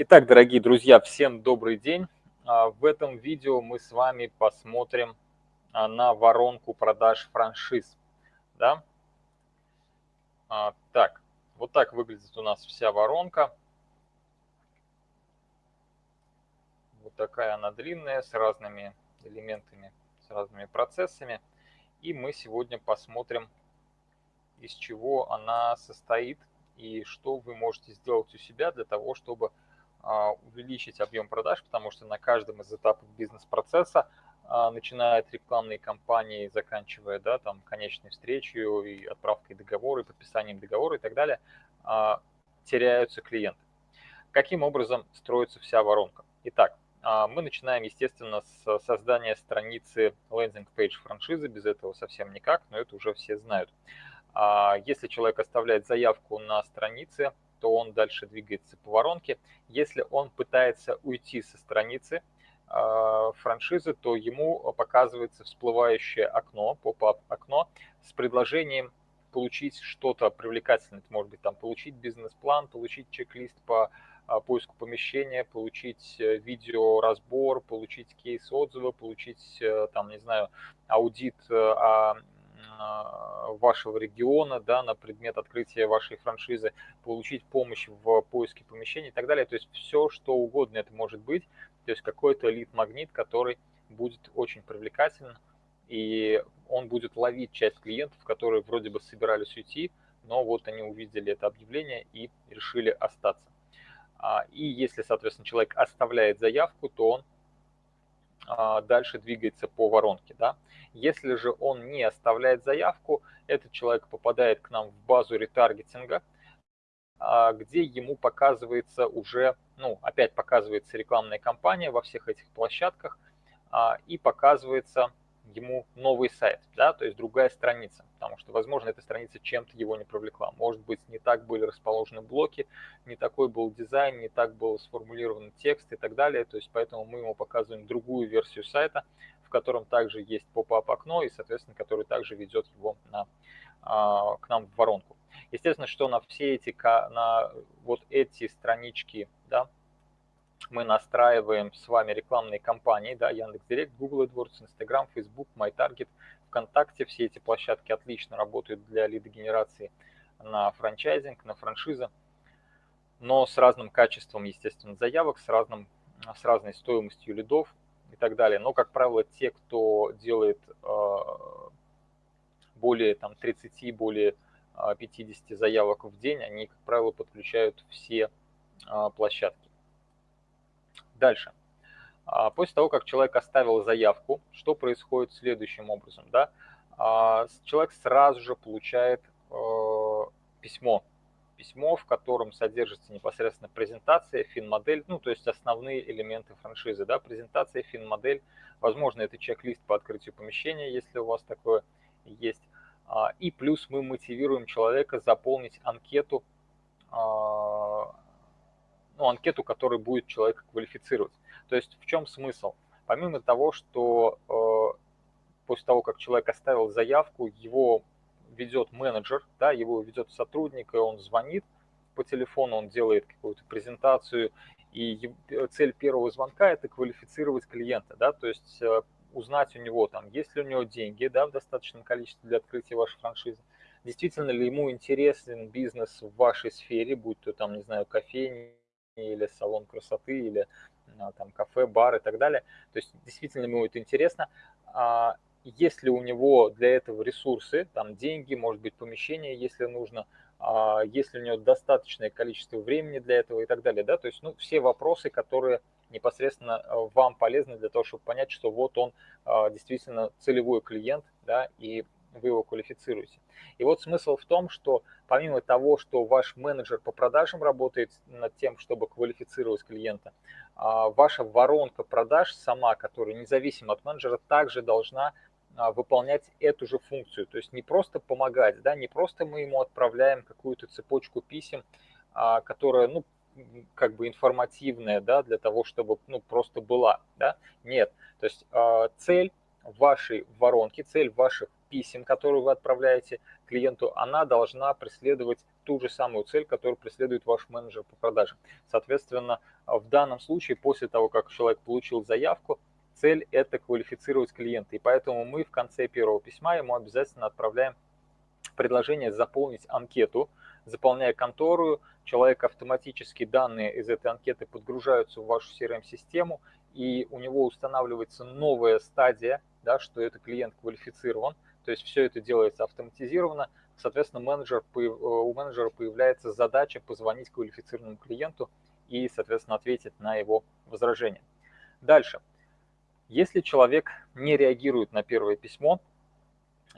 Итак, дорогие друзья, всем добрый день. А, в этом видео мы с вами посмотрим а, на воронку продаж франшиз. Да? А, так, вот так выглядит у нас вся воронка. Вот такая она длинная, с разными элементами, с разными процессами. И мы сегодня посмотрим, из чего она состоит и что вы можете сделать у себя для того, чтобы увеличить объем продаж, потому что на каждом из этапов бизнес-процесса, а, начиная от рекламной кампании, заканчивая да, там, конечной встречей и отправкой договора, и подписанием договора и так далее, а, теряются клиенты. Каким образом строится вся воронка? Итак, мы начинаем, естественно, с создания страницы лендинг-пейдж франшизы, без этого совсем никак, но это уже все знают. Если человек оставляет заявку на странице, то он дальше двигается по воронке. Если он пытается уйти со страницы э, франшизы, то ему показывается всплывающее окно, поп-ап окно с предложением получить что-то привлекательное. Это может быть там получить бизнес-план, получить чек-лист по а, поиску помещения, получить э, видеоразбор, получить кейс отзыва, получить э, там, не знаю, аудит а, вашего региона, да, на предмет открытия вашей франшизы, получить помощь в поиске помещений и так далее. То есть все, что угодно это может быть. То есть какой-то лид-магнит, который будет очень привлекателен, и он будет ловить часть клиентов, которые вроде бы собирались уйти, но вот они увидели это объявление и решили остаться. А, и если, соответственно, человек оставляет заявку, то он а, дальше двигается по воронке. Да? Если же он не оставляет заявку, этот человек попадает к нам в базу ретаргетинга, а, где ему показывается уже, ну, опять показывается рекламная кампания во всех этих площадках а, и показывается ему новый сайт, да, то есть другая страница, потому что, возможно, эта страница чем-то его не привлекла. Может быть, не так были расположены блоки, не такой был дизайн, не так был сформулирован текст и так далее, то есть поэтому мы ему показываем другую версию сайта, в котором также есть поп-ап окно и, соответственно, который также ведет его на, а, к нам в воронку. Естественно, что на все эти, на вот эти странички, да, мы настраиваем с вами рекламные кампании, да, Яндекс.Директ, Google AdWords, Instagram, Facebook, MyTarget, ВКонтакте. Все эти площадки отлично работают для лидогенерации на франчайзинг, на франшизы, но с разным качеством, естественно, заявок, с, разным, с разной стоимостью лидов и так далее. Но, как правило, те, кто делает э, более там, 30, более 50 э, заявок в день, они, как правило, подключают все э, площадки. Дальше. А, после того, как человек оставил заявку, что происходит следующим образом? Да? А, человек сразу же получает э, письмо. Письмо, в котором содержится непосредственно презентация, фин-модель, ну, то есть основные элементы франшизы. Да? Презентация, фин-модель, возможно, это чек-лист по открытию помещения, если у вас такое есть. А, и плюс мы мотивируем человека заполнить анкету ну, анкету, которая будет человека квалифицировать. То есть в чем смысл? Помимо того, что э, после того, как человек оставил заявку, его ведет менеджер, да, его ведет сотрудник, и он звонит по телефону, он делает какую-то презентацию, и цель первого звонка – это квалифицировать клиента, да, то есть э, узнать у него, там, есть ли у него деньги да, в достаточном количестве для открытия вашей франшизы, действительно ли ему интересен бизнес в вашей сфере, будь то там, не знаю, кофейни, или салон красоты, или а, там кафе, бар и так далее. То есть действительно ему это интересно. А есть ли у него для этого ресурсы, там деньги, может быть помещение, если нужно, а есть ли у него достаточное количество времени для этого и так далее. Да? То есть ну, все вопросы, которые непосредственно а, вам полезны для того, чтобы понять, что вот он действительно целевой клиент, да, и вы его квалифицируете. И вот смысл в том, что помимо того, что ваш менеджер по продажам работает над тем, чтобы квалифицировать клиента, а, ваша воронка продаж сама, которая независимо от менеджера, также должна а, выполнять эту же функцию. То есть не просто помогать, да, не просто мы ему отправляем какую-то цепочку писем, а, которая, ну, как бы информативная, да, для того, чтобы, ну, просто была, да, нет. То есть цель вашей воронки, цель ваших писем, которые вы отправляете клиенту, она должна преследовать ту же самую цель, которую преследует ваш менеджер по продажам. Соответственно, в данном случае, после того, как человек получил заявку, цель – это квалифицировать клиента. И поэтому мы в конце первого письма ему обязательно отправляем предложение заполнить анкету. Заполняя контору, человек автоматически данные из этой анкеты подгружаются в вашу CRM-систему, и у него устанавливается новая стадия, да, что это клиент квалифицирован. То есть все это делается автоматизированно. Соответственно, менеджер, у менеджера появляется задача позвонить квалифицированному клиенту и, соответственно, ответить на его возражение. Дальше. Если человек не реагирует на первое письмо,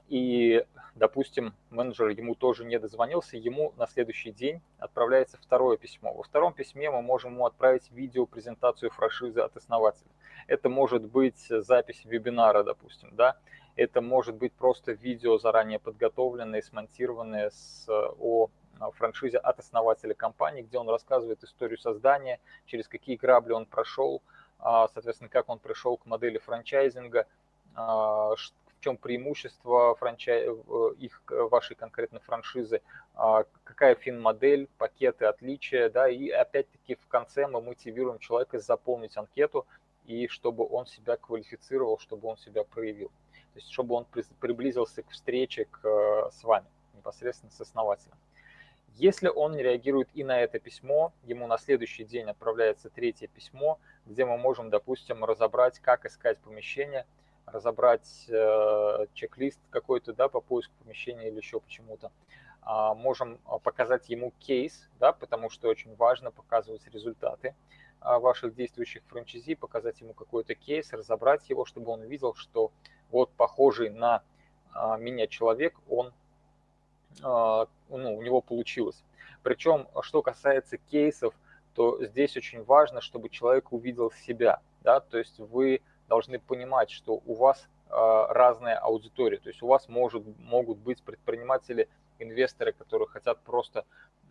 и, допустим, менеджер ему тоже не дозвонился, ему на следующий день отправляется второе письмо. Во втором письме мы можем ему отправить видео-презентацию франшизы от основателя. Это может быть запись вебинара, допустим, да, это может быть просто видео заранее подготовленное, смонтированное с, о франшизе от основателя компании, где он рассказывает историю создания, через какие грабли он прошел, а, соответственно, как он пришел к модели франчайзинга, а, в чем преимущество франчай... Э, их, вашей конкретной франшизы, а, какая фин-модель, пакеты отличия, да, и опять-таки в конце мы мотивируем человека заполнить анкету, и чтобы он себя квалифицировал, чтобы он себя проявил. То есть, чтобы он приблизился к встрече к, э, с вами, непосредственно с основателем. Если он не реагирует и на это письмо, ему на следующий день отправляется третье письмо, где мы можем, допустим, разобрать, как искать помещение, разобрать э, чек-лист какой-то да, по поиску помещения или еще почему-то. А, можем а, показать ему кейс, да, потому что очень важно показывать результаты а, ваших действующих франчайзи, показать ему какой-то кейс, разобрать его, чтобы он видел, что вот похожий на а, меня человек, он а, ну, у него получилось. Причем, что касается кейсов, то здесь очень важно, чтобы человек увидел себя. Да? То есть вы должны понимать, что у вас а, разная аудитория. То есть у вас может, могут быть предприниматели, инвесторы, которые хотят просто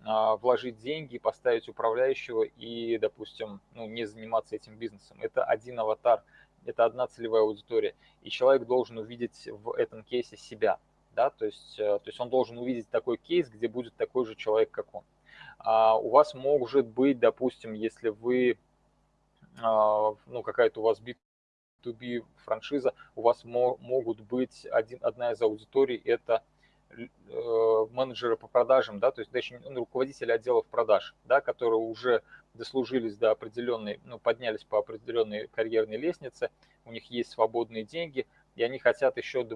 вложить деньги, поставить управляющего и, допустим, ну, не заниматься этим бизнесом. Это один аватар, это одна целевая аудитория. И человек должен увидеть в этом кейсе себя да, то есть, э, то есть он должен увидеть такой кейс, где будет такой же человек, как он. А у вас может быть, допустим, если вы, а, ну, какая-то у вас B2B франшиза, у вас могут быть один, одна из аудиторий, это э, менеджеры по продажам, да, то есть даже ну, руководители отделов продаж, да, которые уже дослужились до определенной, ну, поднялись по определенной карьерной лестнице, у них есть свободные деньги, и они хотят еще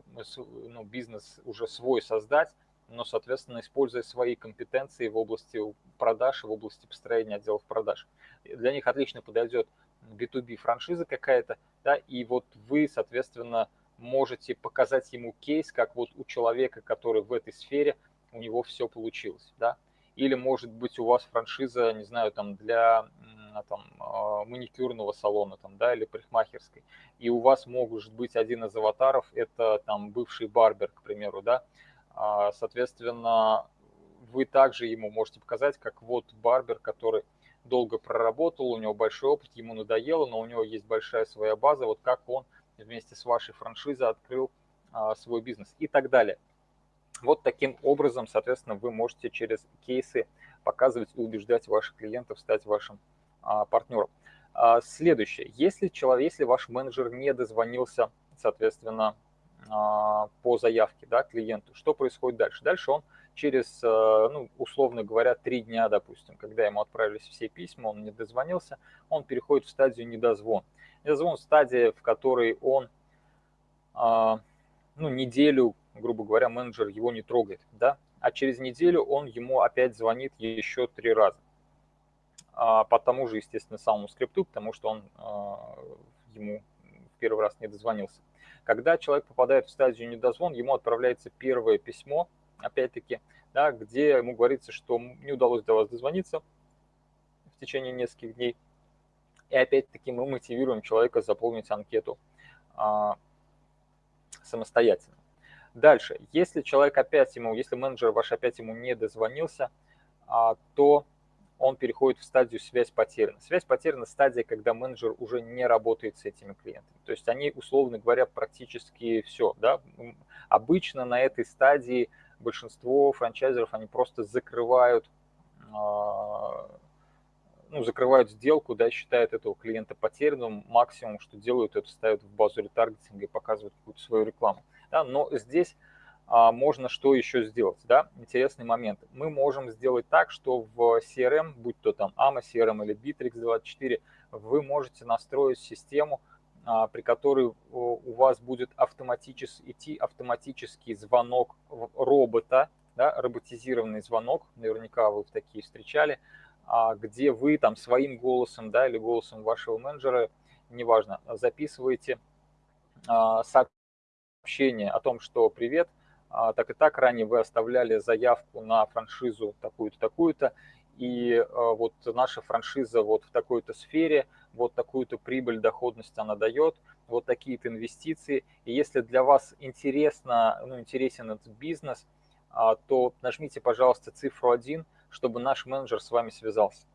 ну, бизнес уже свой создать, но, соответственно, используя свои компетенции в области продаж, в области построения отделов продаж. Для них отлично подойдет B2B франшиза какая-то, да, и вот вы, соответственно, можете показать ему кейс, как вот у человека, который в этой сфере, у него все получилось, да. Или, может быть, у вас франшиза, не знаю, там для там, а, маникюрного салона там, да, или парикмахерской, и у вас может быть один из аватаров, это там бывший барбер, к примеру, да, а, соответственно, вы также ему можете показать, как вот барбер, который долго проработал, у него большой опыт, ему надоело, но у него есть большая своя база, вот как он вместе с вашей франшизой открыл а, свой бизнес и так далее. Вот таким образом, соответственно, вы можете через кейсы показывать и убеждать ваших клиентов стать вашим а, партнером. А, следующее. Если, человек, если ваш менеджер не дозвонился, соответственно, а, по заявке да, клиенту, что происходит дальше? Дальше он через, ну, условно говоря, три дня, допустим, когда ему отправились все письма, он не дозвонился, он переходит в стадию недозвон. Недозвон – стадия, в которой он ну, неделю, грубо говоря, менеджер его не трогает, да, а через неделю он ему опять звонит еще три раза. А, по тому же, естественно, самому скрипту, потому что он а, ему в первый раз не дозвонился. Когда человек попадает в стадию недозвон, ему отправляется первое письмо, опять-таки, да, где ему говорится, что не удалось до вас дозвониться в течение нескольких дней. И опять-таки мы мотивируем человека заполнить анкету а, самостоятельно. Дальше, если человек опять ему, если менеджер ваш опять ему не дозвонился, а, то он переходит в стадию связь потеряна. Связь потеряна – стадия, когда менеджер уже не работает с этими клиентами. То есть они, условно говоря, практически все. Да? Обычно на этой стадии большинство франчайзеров, они просто закрывают, а, ну, закрывают сделку, да, считают этого клиента потерянным, максимум, что делают, это ставят в базу ретаргетинга и показывают какую-то свою рекламу. Да, но здесь а, можно что еще сделать, да, интересный момент. Мы можем сделать так, что в CRM, будь то там AMA CRM или Bittrex24, вы можете настроить систему, а, при которой у вас будет автоматически идти автоматический звонок робота, да, роботизированный звонок, наверняка вы такие встречали, а, где вы там своим голосом, да, или голосом вашего менеджера, неважно, записываете а, сообщение о том, что «Привет, так и так ранее вы оставляли заявку на франшизу такую-то, такую-то, и вот наша франшиза вот в такой-то сфере – вот такую-то прибыль, доходность она дает, вот такие-то инвестиции. И если для вас интересно, ну, интересен этот бизнес, а, то нажмите, пожалуйста, цифру 1, чтобы наш менеджер с вами связался.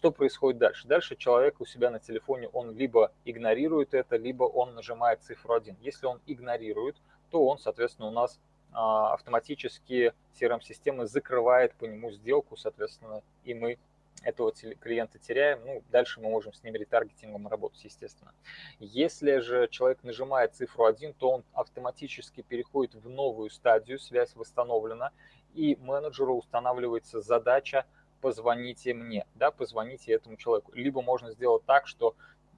Что происходит дальше? Дальше человек у себя на телефоне, он либо игнорирует это, либо он нажимает цифру 1. Если он игнорирует, то он, соответственно, у нас а, автоматически CRM-система закрывает по нему сделку, соответственно, и мы этого клиента теряем, ну, дальше мы можем с ним ретаргетингом работать, естественно. Если же человек нажимает цифру 1, то он автоматически переходит в новую стадию, связь восстановлена, и менеджеру устанавливается задача «позвоните мне», да, позвоните этому человеку. Либо можно сделать так, что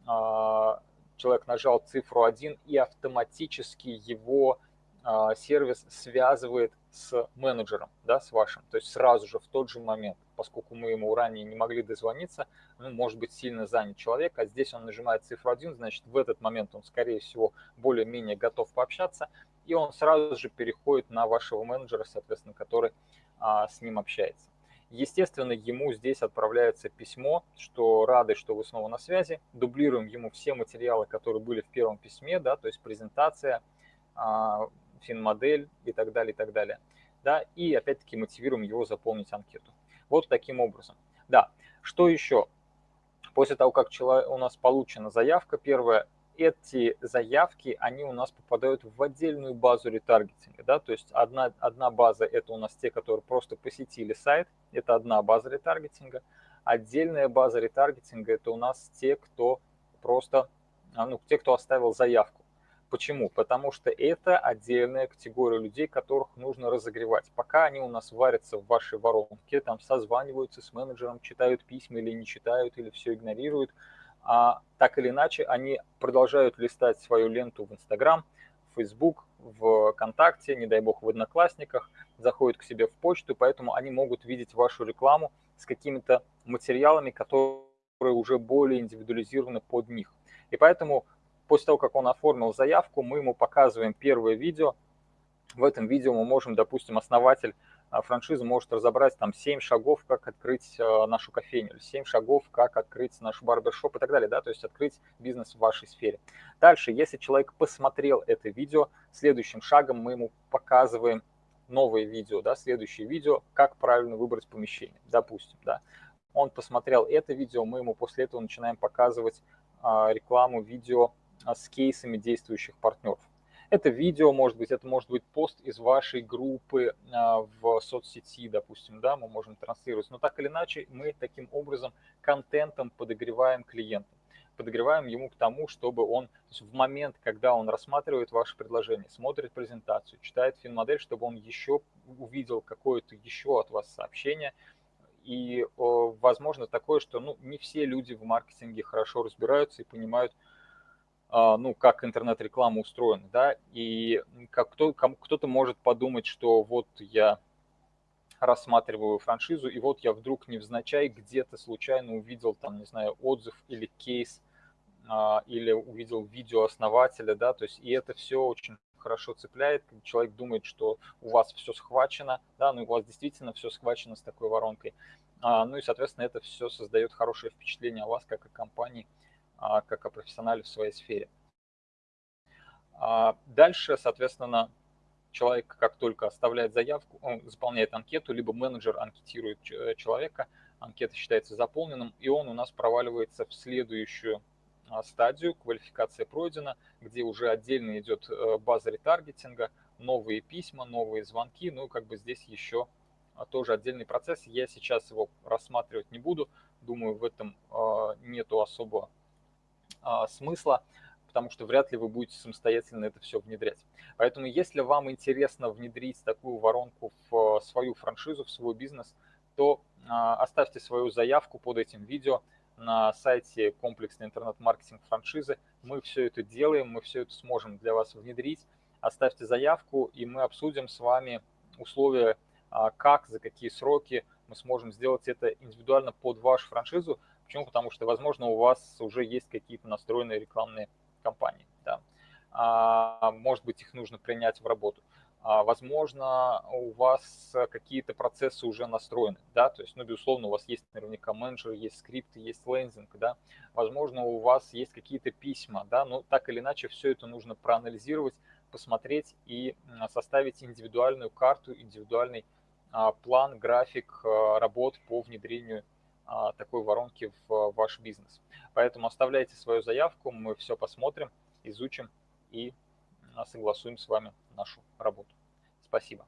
э, человек нажал цифру 1 и автоматически его э, сервис связывает с менеджером, да, с вашим, то есть сразу же в тот же момент поскольку мы ему ранее не могли дозвониться, ну, может быть сильно занят человек, а здесь он нажимает цифру 1, значит в этот момент он, скорее всего, более-менее готов пообщаться, и он сразу же переходит на вашего менеджера, соответственно, который а, с ним общается. Естественно, ему здесь отправляется письмо, что рады, что вы снова на связи. Дублируем ему все материалы, которые были в первом письме, да, то есть презентация, а, финмодель и так далее, и так далее. Да, и опять-таки мотивируем его заполнить анкету. Вот таким образом. Да, что еще? После того, как у нас получена заявка, первое, эти заявки, они у нас попадают в отдельную базу ретаргетинга. Да? То есть одна, одна база – это у нас те, которые просто посетили сайт, это одна база ретаргетинга. Отдельная база ретаргетинга – это у нас те, кто просто, а, ну, те, кто оставил заявку. Почему? Потому что это отдельная категория людей, которых нужно разогревать. Пока они у нас варятся в вашей воронке, там созваниваются с менеджером, читают письма или не читают, или все игнорируют, а так или иначе они продолжают листать свою ленту в Инстаграм, в Facebook, ВКонтакте, не дай бог в Одноклассниках, заходят к себе в почту, поэтому они могут видеть вашу рекламу с какими-то материалами, которые уже более индивидуализированы под них. И поэтому После того, как он оформил заявку, мы ему показываем первое видео. В этом видео мы можем, допустим, основатель а, франшизы может разобрать там 7 шагов, как открыть а, нашу кофейню, или 7 шагов, как открыть наш барбершоп и так далее, да, то есть открыть бизнес в вашей сфере. Дальше, если человек посмотрел это видео, следующим шагом мы ему показываем новое видео, да, следующее видео, как правильно выбрать помещение, допустим, да. Он посмотрел это видео, мы ему после этого начинаем показывать а, рекламу видео а, с кейсами действующих партнеров. Это видео, может быть, это может быть пост из вашей группы а, в соцсети, допустим, да, мы можем транслировать. Но так или иначе, мы таким образом контентом подогреваем клиента. Подогреваем ему к тому, чтобы он в момент, когда он рассматривает ваше предложение, смотрит презентацию, читает финмодель, чтобы он еще увидел какое-то еще от вас сообщение, и возможно такое, что ну, не все люди в маркетинге хорошо разбираются и понимают, ну, как интернет-реклама устроена, да, и как кто, кто-то может подумать, что вот я рассматриваю франшизу, и вот я вдруг невзначай где-то случайно увидел там, не знаю, отзыв или кейс, а, или увидел видео основателя, да, то есть и это все очень хорошо цепляет, человек думает, что у вас все схвачено, да, ну у вас действительно все схвачено с такой воронкой, а, ну и, соответственно, это все создает хорошее впечатление о вас, как о компании, а, как о профессионале в своей сфере. А, дальше, соответственно, человек, как только оставляет заявку, он заполняет анкету, либо менеджер анкетирует э, человека, анкета считается заполненным, и он у нас проваливается в следующую а, стадию, квалификация пройдена, где уже отдельно идет э, база ретаргетинга, новые письма, новые звонки, ну, как бы здесь еще тоже отдельный процесс. Я сейчас его рассматривать не буду. Думаю, в этом нету особого смысла потому что вряд ли вы будете самостоятельно это все внедрять. Поэтому если вам интересно внедрить такую воронку в свою франшизу, в свой бизнес, то а, оставьте свою заявку под этим видео на сайте комплексный интернет-маркетинг франшизы. Мы все это делаем, мы все это сможем для вас внедрить. Оставьте заявку, и мы обсудим с вами условия, а, как, за какие сроки мы сможем сделать это индивидуально под вашу франшизу. Почему? Потому что, возможно, у вас уже есть какие-то настроенные рекламные компаний. Да. А, может быть, их нужно принять в работу. А, возможно, у вас какие-то процессы уже настроены, да, то есть, ну, безусловно, у вас есть наверняка менеджеры, есть скрипты, есть лендинг, да, возможно, у вас есть какие-то письма, да, но так или иначе все это нужно проанализировать, посмотреть и составить индивидуальную карту, индивидуальный а, план, график работ по внедрению а, такой воронки в ваш бизнес. Поэтому оставляйте свою заявку, мы все посмотрим, изучим и согласуем с вами нашу работу. Спасибо.